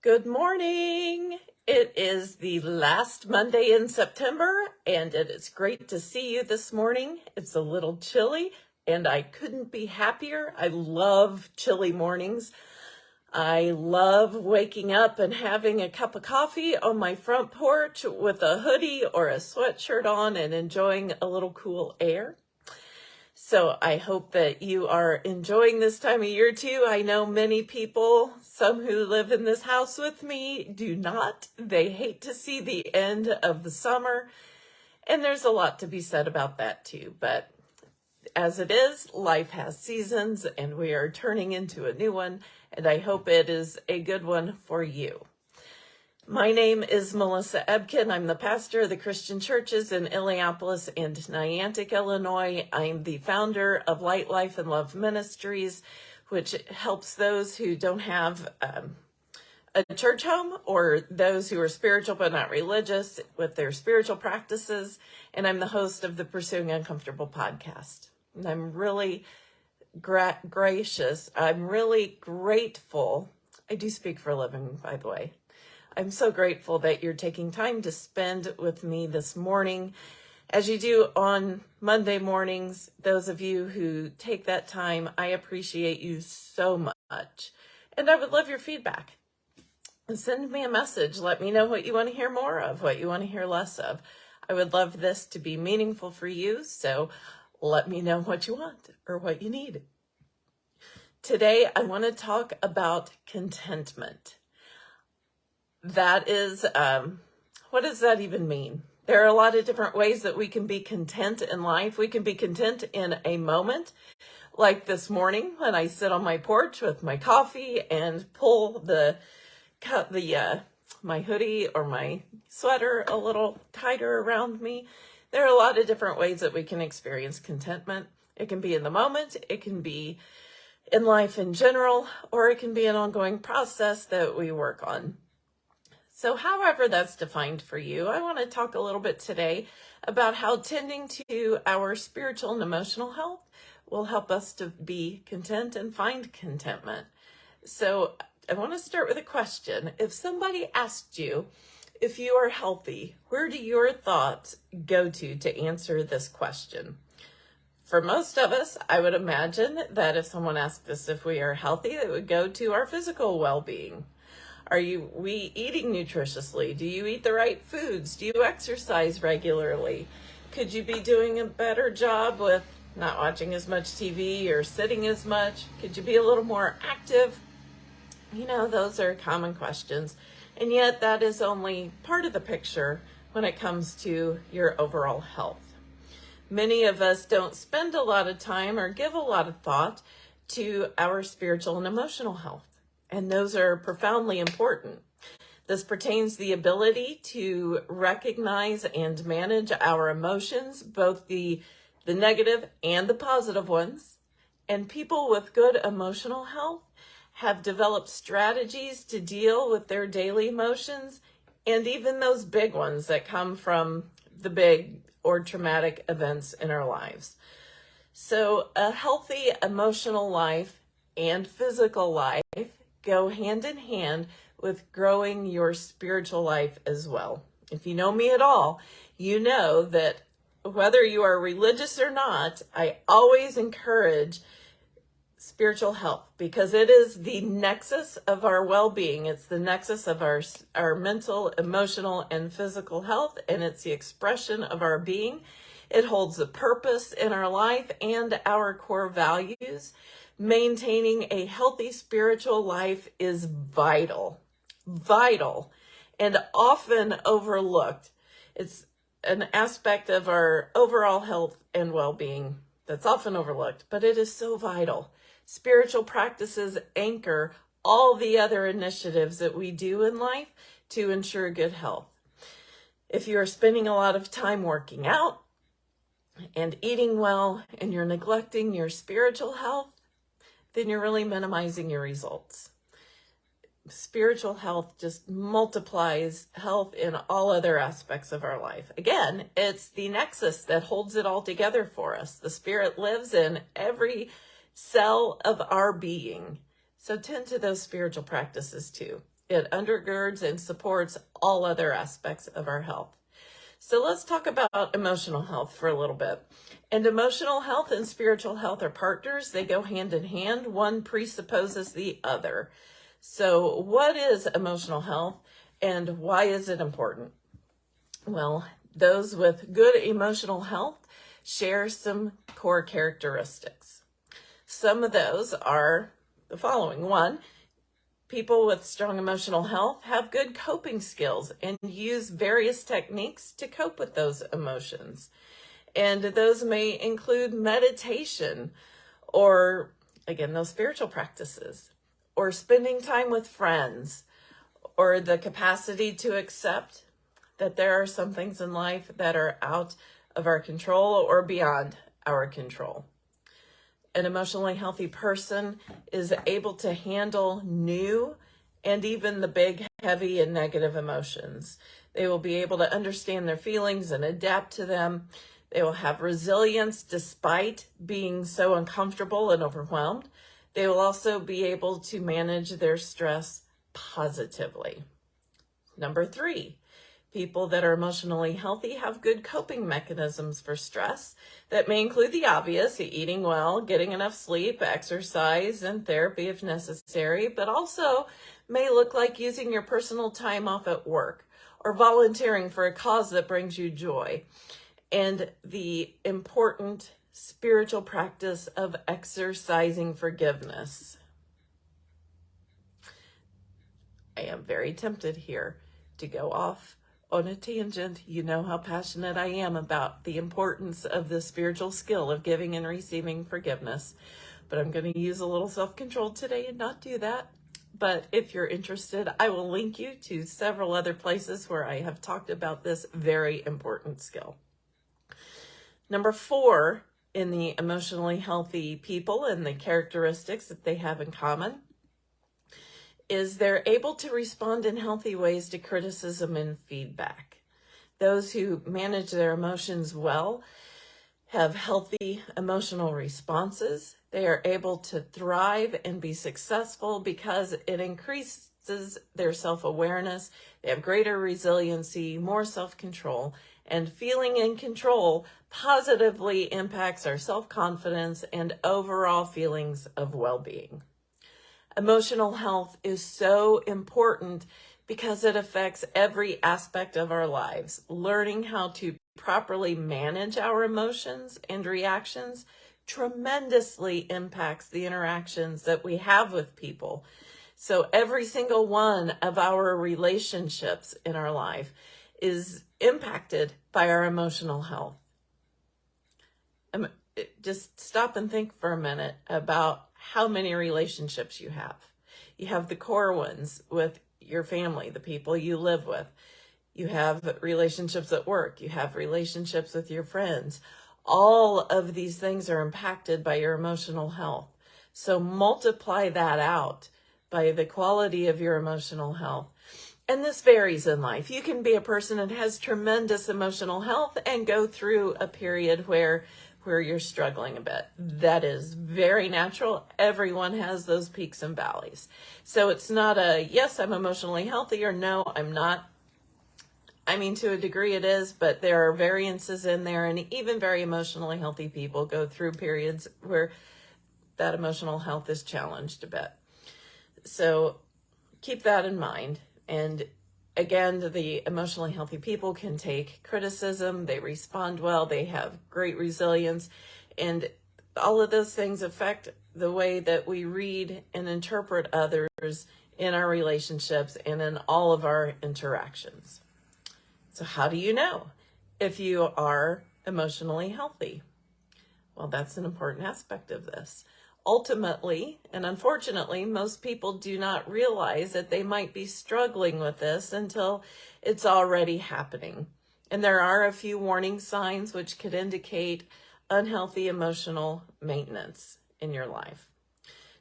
Good morning. It is the last Monday in September, and it is great to see you this morning. It's a little chilly, and I couldn't be happier. I love chilly mornings. I love waking up and having a cup of coffee on my front porch with a hoodie or a sweatshirt on and enjoying a little cool air. So I hope that you are enjoying this time of year too. I know many people, some who live in this house with me, do not. They hate to see the end of the summer. And there's a lot to be said about that too. But as it is, life has seasons and we are turning into a new one. And I hope it is a good one for you. My name is Melissa Ebken. I'm the pastor of the Christian churches in Illiopolis and Niantic, Illinois. I'm the founder of Light Life and Love Ministries, which helps those who don't have um, a church home or those who are spiritual but not religious with their spiritual practices. And I'm the host of the Pursuing Uncomfortable podcast. And I'm really gra gracious. I'm really grateful. I do speak for a living, by the way. I'm so grateful that you're taking time to spend with me this morning. As you do on Monday mornings, those of you who take that time, I appreciate you so much. And I would love your feedback. Send me a message. Let me know what you want to hear more of, what you want to hear less of. I would love this to be meaningful for you, so let me know what you want or what you need. Today, I want to talk about contentment that is, um, what does that even mean? There are a lot of different ways that we can be content in life. We can be content in a moment, like this morning when I sit on my porch with my coffee and pull the, the, uh, my hoodie or my sweater a little tighter around me. There are a lot of different ways that we can experience contentment. It can be in the moment, it can be in life in general, or it can be an ongoing process that we work on. So however that's defined for you, I want to talk a little bit today about how tending to our spiritual and emotional health will help us to be content and find contentment. So I want to start with a question. If somebody asked you if you are healthy, where do your thoughts go to to answer this question? For most of us, I would imagine that if someone asked us if we are healthy, it would go to our physical well-being. Are you we eating nutritiously? Do you eat the right foods? Do you exercise regularly? Could you be doing a better job with not watching as much TV or sitting as much? Could you be a little more active? You know, those are common questions. And yet that is only part of the picture when it comes to your overall health. Many of us don't spend a lot of time or give a lot of thought to our spiritual and emotional health and those are profoundly important. This pertains the ability to recognize and manage our emotions, both the, the negative and the positive ones. And people with good emotional health have developed strategies to deal with their daily emotions and even those big ones that come from the big or traumatic events in our lives. So a healthy emotional life and physical life go hand in hand with growing your spiritual life as well. If you know me at all, you know that whether you are religious or not, I always encourage spiritual health because it is the nexus of our well-being. It's the nexus of our, our mental, emotional, and physical health, and it's the expression of our being. It holds the purpose in our life and our core values maintaining a healthy spiritual life is vital, vital, and often overlooked. It's an aspect of our overall health and well-being that's often overlooked, but it is so vital. Spiritual practices anchor all the other initiatives that we do in life to ensure good health. If you are spending a lot of time working out and eating well and you're neglecting your spiritual health, then you're really minimizing your results. Spiritual health just multiplies health in all other aspects of our life. Again, it's the nexus that holds it all together for us. The spirit lives in every cell of our being. So tend to those spiritual practices too. It undergirds and supports all other aspects of our health. So let's talk about emotional health for a little bit. And emotional health and spiritual health are partners. They go hand in hand. One presupposes the other. So what is emotional health and why is it important? Well, those with good emotional health share some core characteristics. Some of those are the following. One, people with strong emotional health have good coping skills and use various techniques to cope with those emotions. And those may include meditation or, again, those spiritual practices or spending time with friends or the capacity to accept that there are some things in life that are out of our control or beyond our control. An emotionally healthy person is able to handle new and even the big, heavy, and negative emotions. They will be able to understand their feelings and adapt to them. They will have resilience despite being so uncomfortable and overwhelmed. They will also be able to manage their stress positively. Number three, people that are emotionally healthy have good coping mechanisms for stress that may include the obvious, eating well, getting enough sleep, exercise, and therapy if necessary, but also may look like using your personal time off at work or volunteering for a cause that brings you joy and the important spiritual practice of exercising forgiveness. I am very tempted here to go off on a tangent. You know how passionate I am about the importance of the spiritual skill of giving and receiving forgiveness. But I'm going to use a little self-control today and not do that. But if you're interested, I will link you to several other places where I have talked about this very important skill. Number four in the emotionally healthy people and the characteristics that they have in common is they're able to respond in healthy ways to criticism and feedback. Those who manage their emotions well have healthy emotional responses. They are able to thrive and be successful because it increases their self-awareness. They have greater resiliency, more self-control, and feeling in control positively impacts our self-confidence and overall feelings of well-being. Emotional health is so important because it affects every aspect of our lives. Learning how to properly manage our emotions and reactions tremendously impacts the interactions that we have with people. So every single one of our relationships in our life is impacted by our emotional health. Um, just stop and think for a minute about how many relationships you have. You have the core ones with your family, the people you live with. You have relationships at work. You have relationships with your friends. All of these things are impacted by your emotional health. So multiply that out by the quality of your emotional health. And this varies in life. You can be a person that has tremendous emotional health and go through a period where where you're struggling a bit. That is very natural. Everyone has those peaks and valleys. So it's not a, yes, I'm emotionally healthy or no, I'm not. I mean, to a degree it is, but there are variances in there and even very emotionally healthy people go through periods where that emotional health is challenged a bit. So keep that in mind. And again, the emotionally healthy people can take criticism, they respond well, they have great resilience, and all of those things affect the way that we read and interpret others in our relationships and in all of our interactions. So how do you know if you are emotionally healthy? Well, that's an important aspect of this ultimately, and unfortunately, most people do not realize that they might be struggling with this until it's already happening. And there are a few warning signs which could indicate unhealthy emotional maintenance in your life.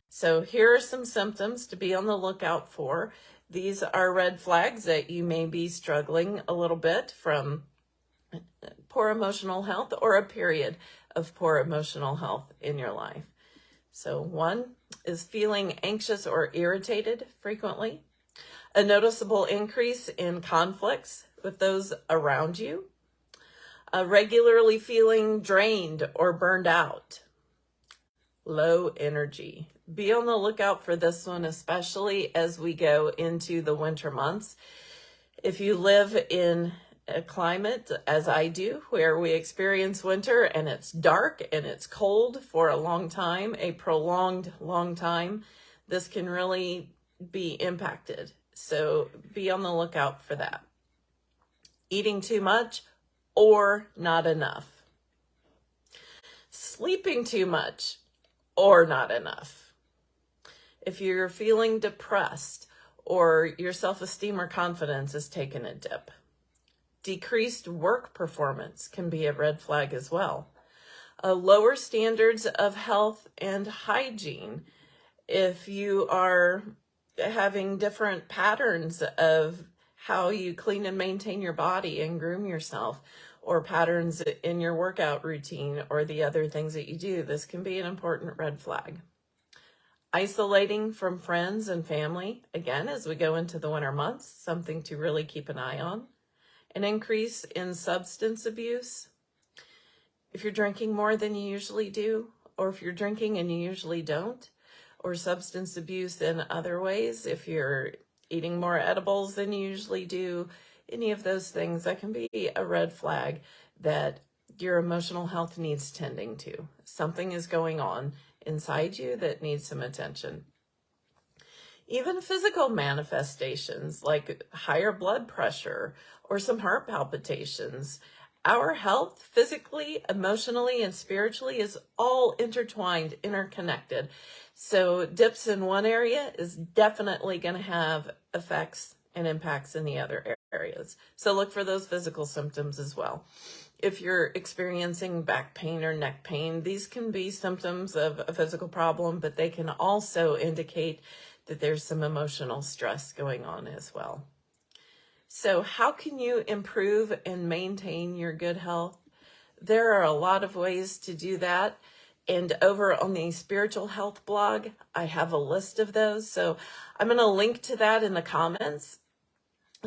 So here are some symptoms to be on the lookout for. These are red flags that you may be struggling a little bit from poor emotional health or a period of poor emotional health in your life. So one is feeling anxious or irritated frequently. A noticeable increase in conflicts with those around you. Uh, regularly feeling drained or burned out. Low energy. Be on the lookout for this one, especially as we go into the winter months. If you live in a climate, as I do, where we experience winter and it's dark and it's cold for a long time, a prolonged long time, this can really be impacted. So be on the lookout for that. Eating too much or not enough. Sleeping too much or not enough. If you're feeling depressed or your self-esteem or confidence is taking a dip. Decreased work performance can be a red flag as well. Uh, lower standards of health and hygiene. If you are having different patterns of how you clean and maintain your body and groom yourself, or patterns in your workout routine or the other things that you do, this can be an important red flag. Isolating from friends and family, again, as we go into the winter months, something to really keep an eye on. An increase in substance abuse. If you're drinking more than you usually do, or if you're drinking and you usually don't, or substance abuse in other ways, if you're eating more edibles than you usually do, any of those things, that can be a red flag that your emotional health needs tending to. Something is going on inside you that needs some attention. Even physical manifestations like higher blood pressure or some heart palpitations. Our health physically, emotionally, and spiritually is all intertwined, interconnected. So dips in one area is definitely going to have effects and impacts in the other areas. So look for those physical symptoms as well if you're experiencing back pain or neck pain, these can be symptoms of a physical problem, but they can also indicate that there's some emotional stress going on as well. So how can you improve and maintain your good health? There are a lot of ways to do that. And over on the spiritual health blog, I have a list of those. So I'm going to link to that in the comments.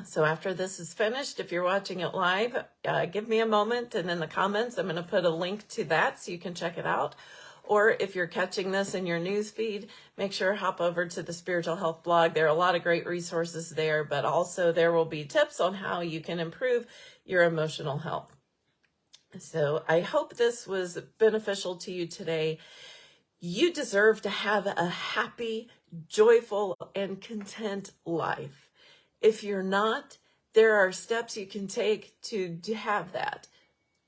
So after this is finished, if you're watching it live, uh, give me a moment and in the comments, I'm going to put a link to that so you can check it out. Or if you're catching this in your news feed, make sure to hop over to the Spiritual Health blog. There are a lot of great resources there, but also there will be tips on how you can improve your emotional health. So I hope this was beneficial to you today. You deserve to have a happy, joyful, and content life. If you're not, there are steps you can take to, to have that.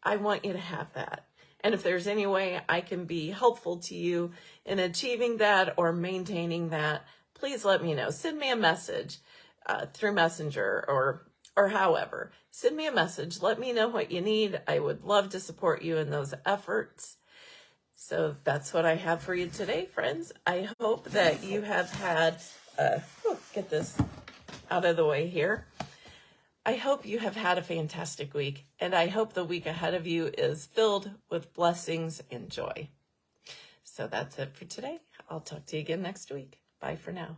I want you to have that. And if there's any way I can be helpful to you in achieving that or maintaining that, please let me know. Send me a message uh, through Messenger or or however. Send me a message. Let me know what you need. I would love to support you in those efforts. So that's what I have for you today, friends. I hope that you have had, uh, get this out of the way here. I hope you have had a fantastic week, and I hope the week ahead of you is filled with blessings and joy. So that's it for today. I'll talk to you again next week. Bye for now.